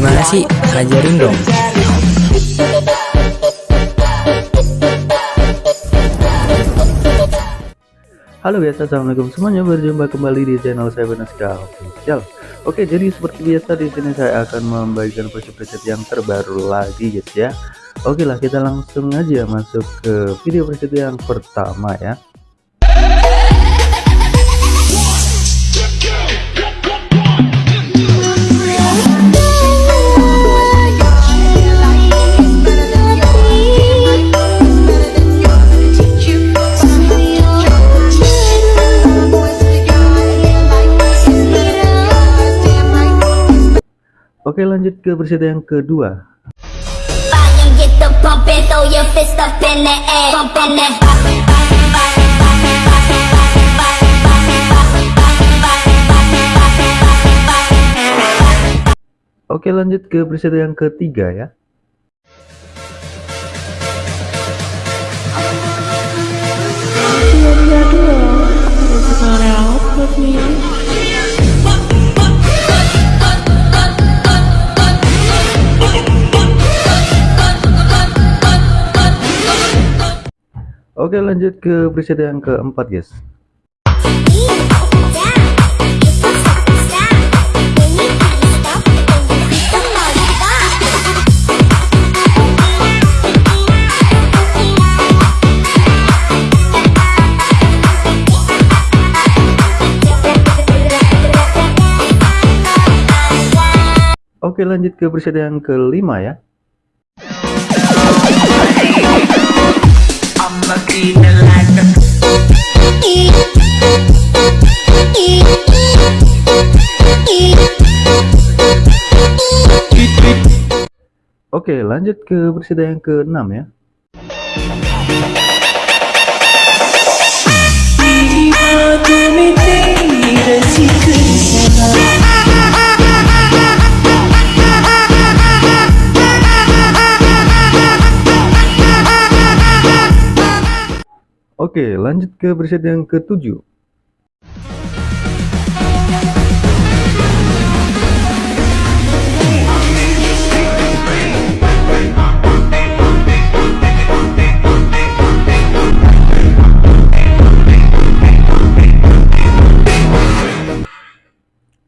Gimana sih? Ajarin dong. Halo biasa, assalamualaikum semuanya. Berjumpa kembali di channel saya Benaska Official. Oke, jadi seperti biasa di sini saya akan membagikan preset-preset yang terbaru lagi, guys ya. Oke lah, kita langsung aja masuk ke video preset yang pertama ya. Oke lanjut ke preset yang kedua. That. Oke lanjut ke preset yang ketiga ya Oke lanjut ke preset yang keempat guys. Oke lanjut ke preset yang kelima ya Oke lanjut ke preset yang keenam ya Oke lanjut ke preset yang ketujuh.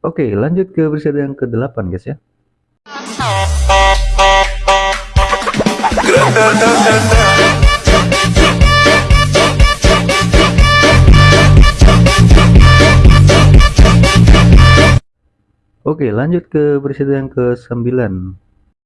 Oke lanjut ke preset yang ke-8 guys ya Oke lanjut ke preset yang ke-9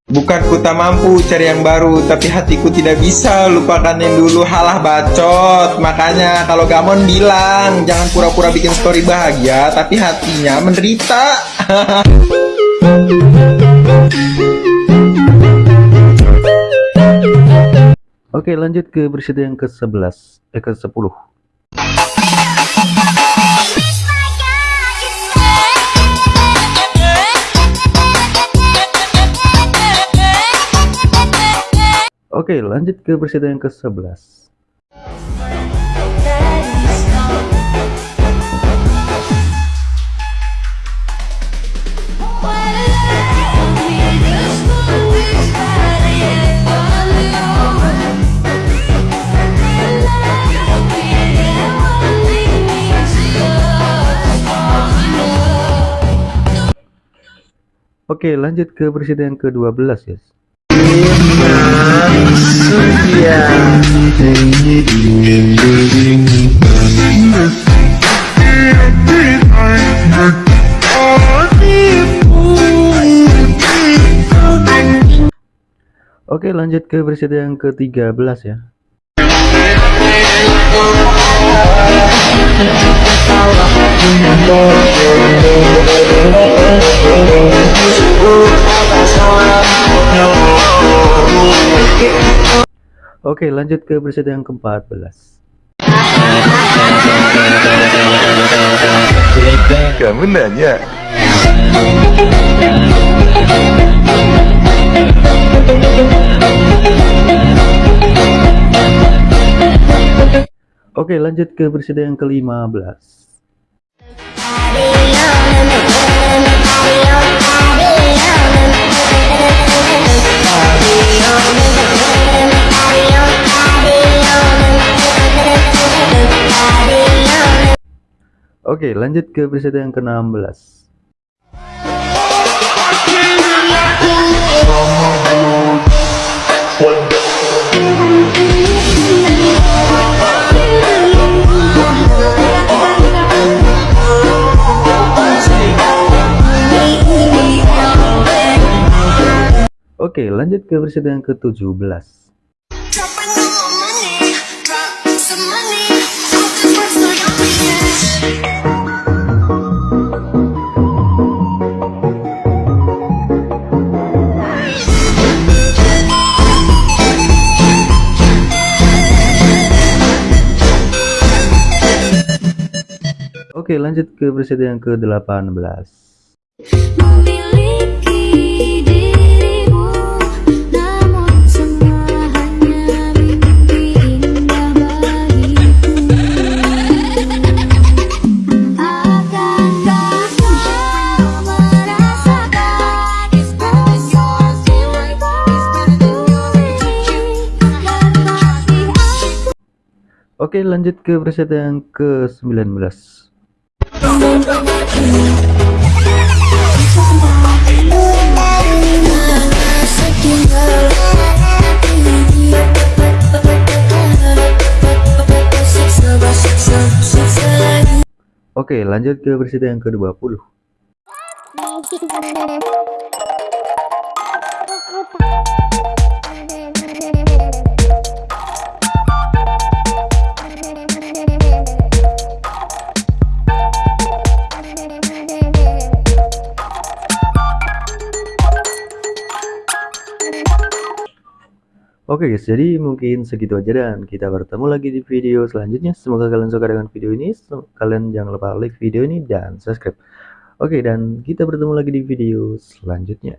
Bukanku tak mampu cari yang baru, tapi hatiku tidak bisa lupakan yang dulu halah bacot. Makanya kalau Gamon bilang jangan pura-pura bikin story bahagia, tapi hatinya menderita. Oke lanjut ke preset yang ke-11 Eh ke-10 Oke lanjut ke preset yang ke-11 Oke lanjut ke preset yang ke-12 guys Oke lanjut ke preset yang ke-13 ya Oke lanjut ke preset yang ke-14 Kamu nanya? Oke lanjut ke preset yang ke-15 Oke, lanjut ke peserta yang ke-16. Oke, lanjut ke peserta yang ke-17. Better than yours. Dan masih aku Oke, lanjut ke peserta yang ke-19. Oke, lanjut ke peserta yang ke-20. Oke guys, jadi mungkin segitu aja dan kita bertemu lagi di video selanjutnya. Semoga kalian suka dengan video ini. Kalian jangan lupa like video ini dan subscribe. Oke, dan kita bertemu lagi di video selanjutnya.